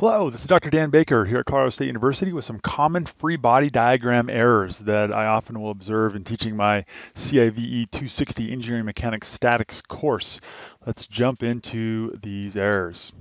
Hello, this is Dr. Dan Baker here at Colorado State University with some common free body diagram errors that I often will observe in teaching my CIVE 260 Engineering Mechanics Statics course. Let's jump into these errors.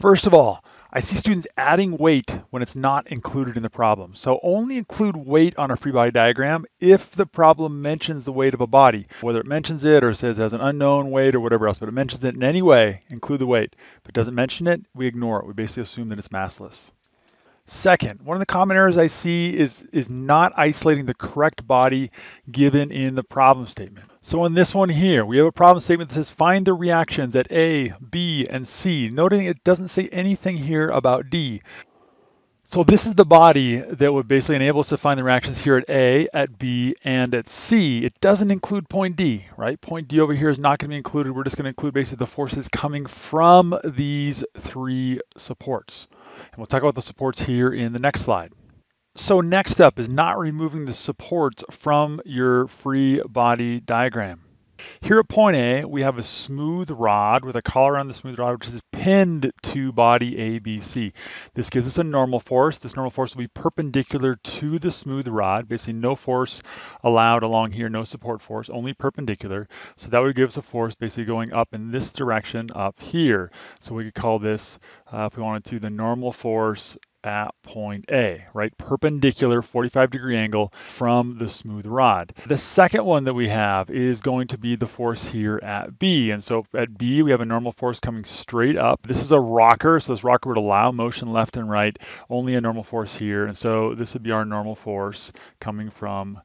First of all, I see students adding weight when it's not included in the problem. So only include weight on a free body diagram if the problem mentions the weight of a body, whether it mentions it or says it has an unknown weight or whatever else, but it mentions it in any way, include the weight. If it doesn't mention it, we ignore it. We basically assume that it's massless. Second, one of the common errors I see is, is not isolating the correct body given in the problem statement. So in this one here, we have a problem statement that says find the reactions at A, B, and C, noting it doesn't say anything here about D. So this is the body that would basically enable us to find the reactions here at A, at B, and at C. It doesn't include point D, right? Point D over here is not going to be included. We're just going to include basically the forces coming from these three supports. And we'll talk about the supports here in the next slide. So next up is not removing the supports from your free body diagram. Here at point A, we have a smooth rod with a collar on the smooth rod, which is pinned to body ABC. This gives us a normal force. This normal force will be perpendicular to the smooth rod. Basically, no force allowed along here, no support force, only perpendicular. So that would give us a force basically going up in this direction up here. So we could call this, uh, if we wanted to, the normal force at point A, right? Perpendicular 45 degree angle from the smooth rod. The second one that we have is going to be the force here at B. And so at B, we have a normal force coming straight up. This is a rocker, so this rocker would allow motion left and right, only a normal force here. And so this would be our normal force coming from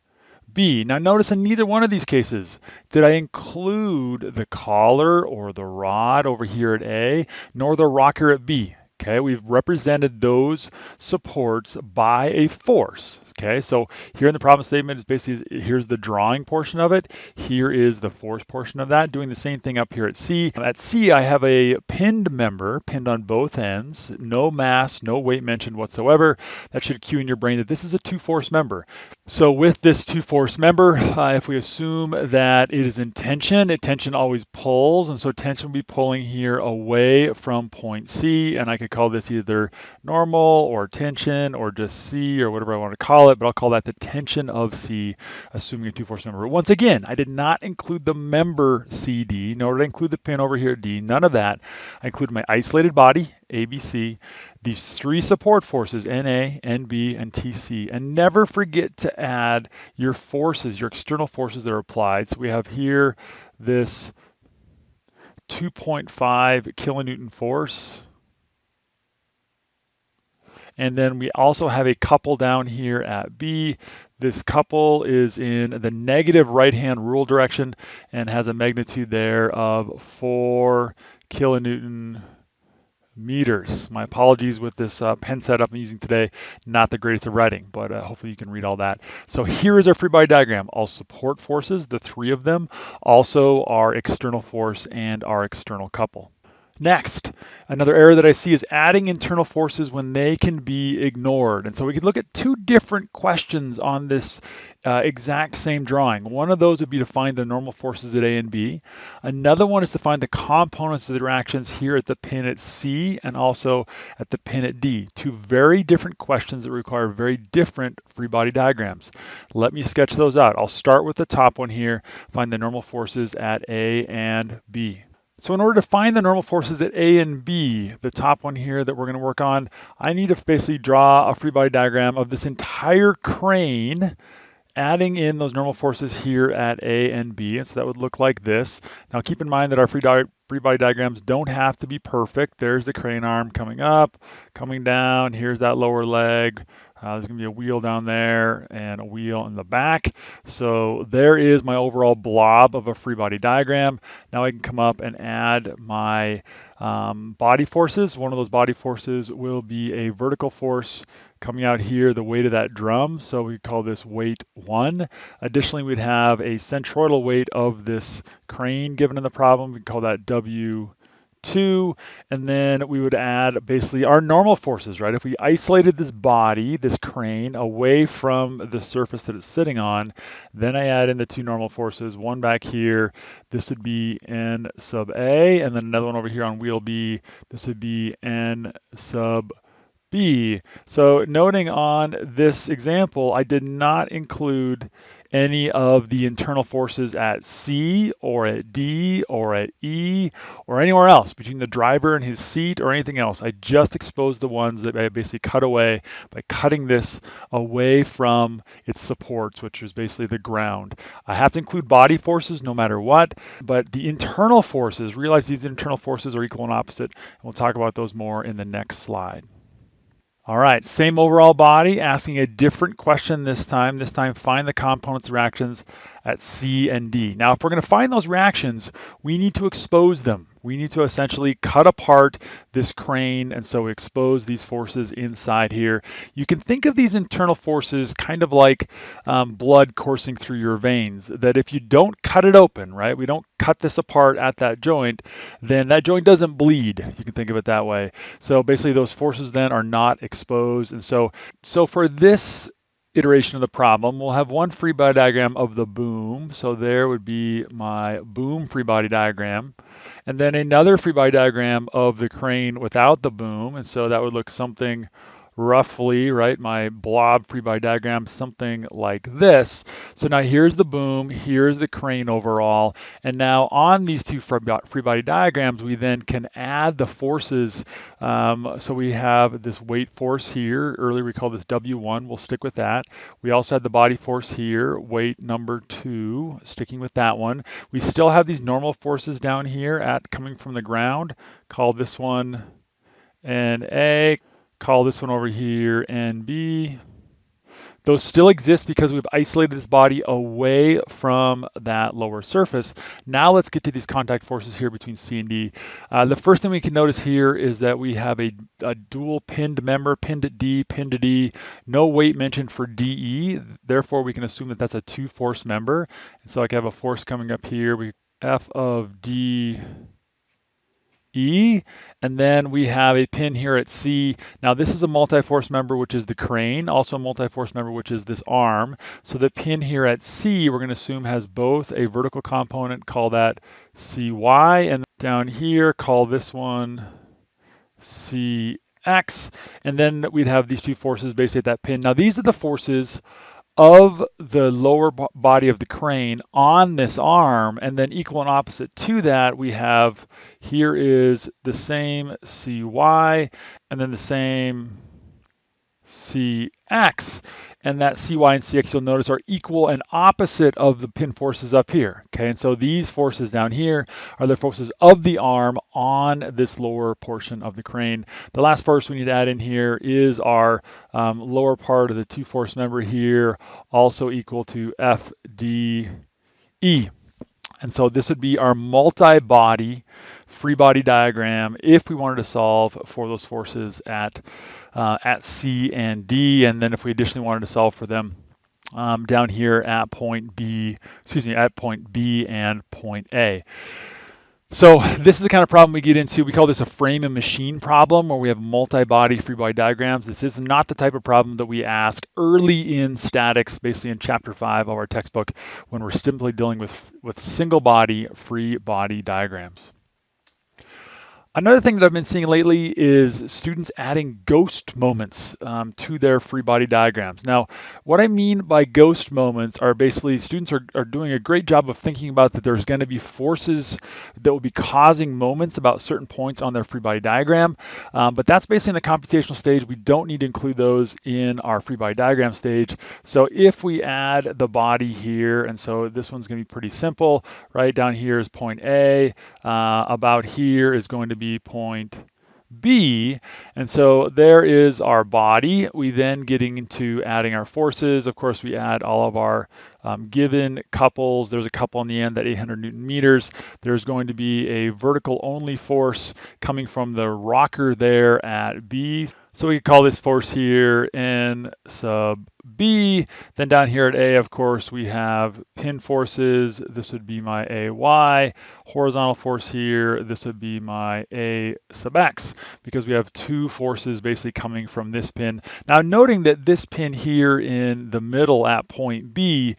B. Now notice in neither one of these cases did I include the collar or the rod over here at A, nor the rocker at B. Okay, we've represented those supports by a force. Okay, so here in the problem statement is basically here's the drawing portion of it. Here is the force portion of that. Doing the same thing up here at C. At C, I have a pinned member pinned on both ends. No mass, no weight mentioned whatsoever. That should cue in your brain that this is a two-force member. So with this two-force member, uh, if we assume that it is in tension, it tension always pulls, and so tension will be pulling here away from point C, and I could call this either normal or tension or just C or whatever I want to call it it, but I'll call that the tension of C, assuming a two-force member. Once again, I did not include the member CD, nor did I include the pin over here D, none of that. I included my isolated body, ABC, these three support forces, NA, NB, and TC. And never forget to add your forces, your external forces that are applied. So we have here this 2.5 kilonewton force and then we also have a couple down here at B. This couple is in the negative right-hand rule direction and has a magnitude there of 4 kilonewton meters. My apologies with this uh, pen setup I'm using today, not the greatest of writing, but uh, hopefully you can read all that. So here is our free body diagram. All support forces, the three of them, also our external force and our external couple. Next, another error that I see is adding internal forces when they can be ignored. And so we could look at two different questions on this uh, exact same drawing. One of those would be to find the normal forces at A and B. Another one is to find the components of the reactions here at the pin at C and also at the pin at D. Two very different questions that require very different free body diagrams. Let me sketch those out. I'll start with the top one here, find the normal forces at A and B. So in order to find the normal forces at A and B, the top one here that we're going to work on, I need to basically draw a free body diagram of this entire crane adding in those normal forces here at A and B. And so that would look like this. Now keep in mind that our free, free body diagrams don't have to be perfect. There's the crane arm coming up, coming down. Here's that lower leg. Uh, there's going to be a wheel down there and a wheel in the back. So there is my overall blob of a free body diagram. Now I can come up and add my um, body forces. One of those body forces will be a vertical force coming out here, the weight of that drum. So we call this weight one. Additionally, we'd have a centroidal weight of this crane given in the problem. We call that W 2, and then we would add basically our normal forces, right? If we isolated this body, this crane, away from the surface that it's sitting on, then I add in the two normal forces, one back here, this would be N sub A, and then another one over here on wheel B, this would be N sub B. So noting on this example, I did not include any of the internal forces at C or at D or at E or anywhere else between the driver and his seat or anything else. I just exposed the ones that I basically cut away by cutting this away from its supports, which is basically the ground. I have to include body forces no matter what, but the internal forces, realize these internal forces are equal and opposite, and we'll talk about those more in the next slide. All right, same overall body, asking a different question this time. This time, find the components reactions at C and D. Now, if we're going to find those reactions, we need to expose them. We need to essentially cut apart this crane, and so expose these forces inside here. You can think of these internal forces kind of like um, blood coursing through your veins, that if you don't cut it open, right, we don't cut this apart at that joint, then that joint doesn't bleed. You can think of it that way. So basically those forces then are not exposed. And so, so for this iteration of the problem, we'll have one free body diagram of the boom. So there would be my boom free body diagram. And then another free body diagram of the crane without the boom. And so that would look something roughly, right, my blob free body diagram, something like this. So now here's the boom, here's the crane overall, and now on these two free body diagrams, we then can add the forces. Um, so we have this weight force here, earlier we called this W1, we'll stick with that. We also had the body force here, weight number two, sticking with that one. We still have these normal forces down here at coming from the ground, call this one NA, call this one over here NB. Those still exist because we've isolated this body away from that lower surface. Now let's get to these contact forces here between C and D. Uh, the first thing we can notice here is that we have a, a, dual pinned member, pinned at D, pinned at D, no weight mentioned for DE. Therefore, we can assume that that's a two force member. And so I can have a force coming up here. We F of D E, and then we have a pin here at C. Now this is a multi-force member, which is the crane, also a multi-force member, which is this arm. So the pin here at C, we're going to assume has both a vertical component, call that CY, and down here, call this one CX, and then we'd have these two forces basically at that pin. Now these are the forces of the lower body of the crane on this arm and then equal and opposite to that we have here is the same cy and then the same cx and that cy and cx you'll notice are equal and opposite of the pin forces up here okay? And so these forces down here are the forces of the arm on this lower portion of the crane. The last force we need to add in here is our um, lower part of the two force member here also equal to fde and so this would be our multi-body free body diagram if we wanted to solve for those forces at, uh, at C and D. And then if we additionally wanted to solve for them um, down here at point B, excuse me, at point B and point A. So this is the kind of problem we get into. We call this a frame and machine problem where we have multi-body free body diagrams. This is not the type of problem that we ask early in statics, basically in chapter five of our textbook, when we're simply dealing with, with single body free body diagrams. Another thing that I've been seeing lately is students adding ghost moments um, to their free body diagrams. Now, what I mean by ghost moments are basically students are, are doing a great job of thinking about that there's going to be forces that will be causing moments about certain points on their free body diagram. Um, but that's basically in the computational stage. We don't need to include those in our free body diagram stage. So if we add the body here, and so this one's going to be pretty simple, right? Down here is point A, uh, about here is going to be point B. And so there is our body. We then getting into adding our forces. Of course, we add all of our um, given couples. There's a couple on the end that 800 Newton meters. There's going to be a vertical only force coming from the rocker there at B. So we could call this force here N sub B. Then down here at A, of course, we have pin forces. This would be my AY. Horizontal force here, this would be my A sub X because we have two forces basically coming from this pin. Now noting that this pin here in the middle at point B,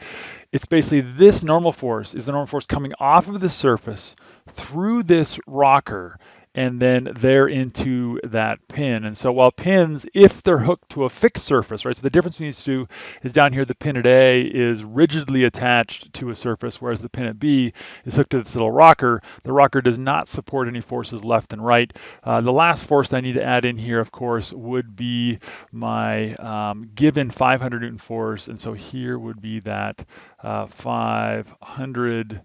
it's basically this normal force is the normal force coming off of the surface through this rocker and then they're into that pin. And so while pins, if they're hooked to a fixed surface, right, so the difference between these two is down here, the pin at A is rigidly attached to a surface, whereas the pin at B is hooked to this little rocker. The rocker does not support any forces left and right. Uh, the last force I need to add in here, of course, would be my um, given 500 Newton force. And so here would be that uh, 500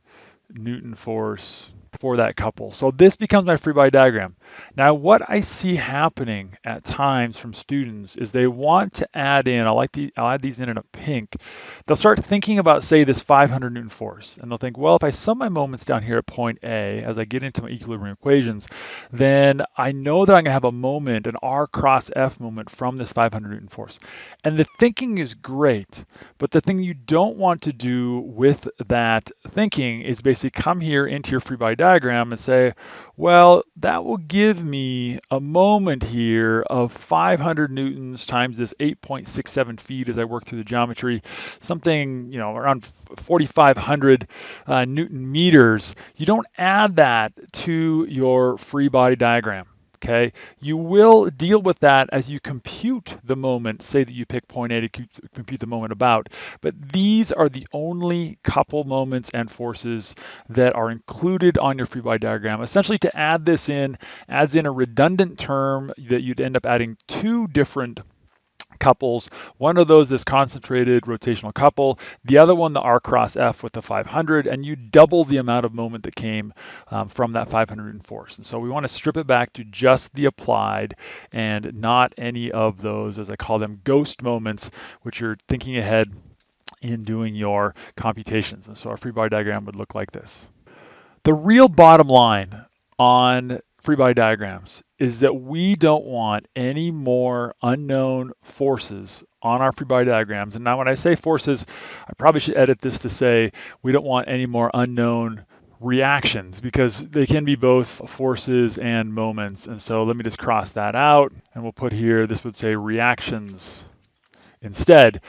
Newton force for that couple. So this becomes my free body diagram. Now what I see happening at times from students is they want to add in, I like the, I'll add these in in a pink, they'll start thinking about say this 500 Newton force and they'll think, well if I sum my moments down here at point A as I get into my equilibrium equations, then I know that I'm going to have a moment, an R cross F moment from this 500 Newton force. And the thinking is great, but the thing you don't want to do with that thinking is basically come here into your free body diagram and say, well, that will give me a moment here of 500 newtons times this 8.67 feet as I work through the geometry, something, you know, around 4,500 uh, newton meters. You don't add that to your free body diagram okay? You will deal with that as you compute the moment, say that you pick point A to compute the moment about, but these are the only couple moments and forces that are included on your free body diagram. Essentially to add this in adds in a redundant term that you'd end up adding two different couples. One of those, this concentrated rotational couple. The other one, the R cross F with the 500, and you double the amount of moment that came um, from that 500 force. And so we want to strip it back to just the applied and not any of those, as I call them, ghost moments, which you're thinking ahead in doing your computations. And so our free body diagram would look like this. The real bottom line on free body diagrams is that we don't want any more unknown forces on our free body diagrams. And now when I say forces, I probably should edit this to say we don't want any more unknown reactions because they can be both forces and moments. And so let me just cross that out and we'll put here, this would say reactions instead.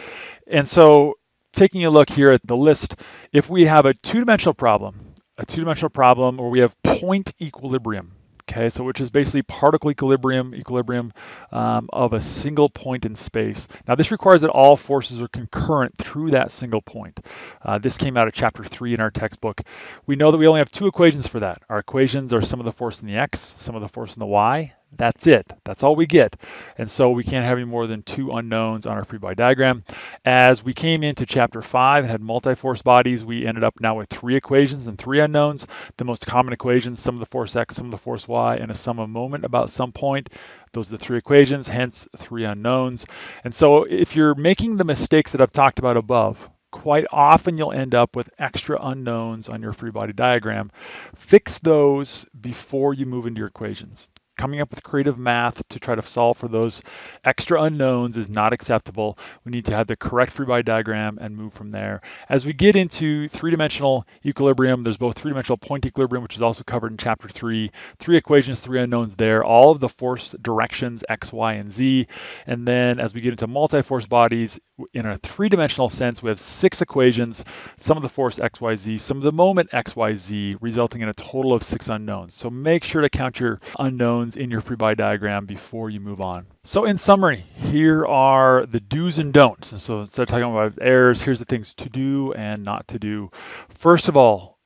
And so taking a look here at the list, if we have a two-dimensional problem, a two-dimensional problem where we have point equilibrium, okay? So which is basically particle equilibrium, equilibrium um, of a single point in space. Now this requires that all forces are concurrent through that single point. Uh, this came out of chapter three in our textbook. We know that we only have two equations for that. Our equations are sum of the force in the x, sum of the force in the y, that's it. That's all we get. And so we can't have any more than two unknowns on our free body diagram. As we came into chapter five and had multi-force bodies, we ended up now with three equations and three unknowns. The most common equations, sum of the force x, sum of the force y, and a sum of moment about some point. Those are the three equations, hence three unknowns. And so if you're making the mistakes that I've talked about above, quite often you'll end up with extra unknowns on your free body diagram. Fix those before you move into your equations coming up with creative math to try to solve for those extra unknowns is not acceptable. We need to have the correct free body diagram and move from there. As we get into three-dimensional equilibrium, there's both three-dimensional point equilibrium, which is also covered in chapter three, three equations, three unknowns there, all of the force directions, x, y, and z. And then as we get into multi-force bodies, in a three-dimensional sense, we have six equations, sum of the force x, y, z, sum of the moment x, y, z, resulting in a total of six unknowns. So make sure to count your unknowns in your free body diagram before you move on. So in summary, here are the do's and don'ts. And so instead of talking about errors, here's the things to do and not to do. First of all,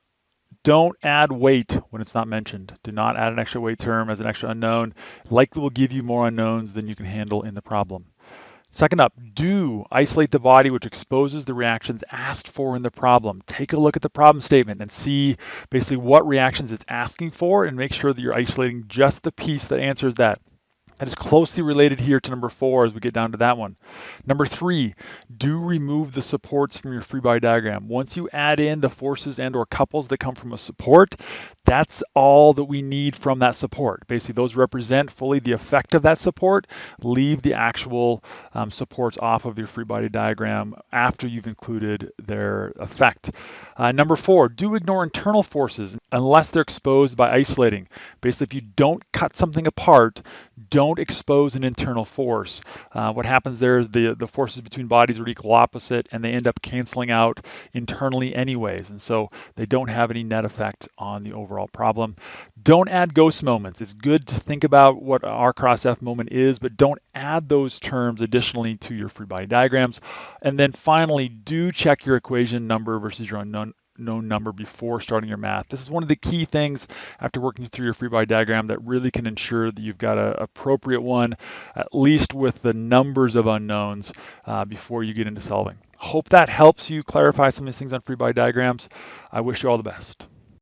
don't add weight when it's not mentioned. Do not add an extra weight term as an extra unknown. Likely will give you more unknowns than you can handle in the problem. Second up, do isolate the body which exposes the reactions asked for in the problem. Take a look at the problem statement and see basically what reactions it's asking for and make sure that you're isolating just the piece that answers that. That is closely related here to number four as we get down to that one. Number three, do remove the supports from your free body diagram. Once you add in the forces and or couples that come from a support, that's all that we need from that support. Basically, those represent fully the effect of that support. Leave the actual um, supports off of your free body diagram after you've included their effect. Uh, number four, do ignore internal forces unless they're exposed by isolating. Basically, if you don't cut something apart, don't expose an internal force. Uh, what happens there is the, the forces between bodies are equal opposite and they end up canceling out internally anyways. And so they don't have any net effect on the overall problem. Don't add ghost moments. It's good to think about what R cross F moment is, but don't add those terms additionally to your free body diagrams. And then finally, do check your equation number versus your unknown known number before starting your math. This is one of the key things after working through your free body diagram that really can ensure that you've got an appropriate one, at least with the numbers of unknowns uh, before you get into solving. Hope that helps you clarify some of these things on free body diagrams. I wish you all the best.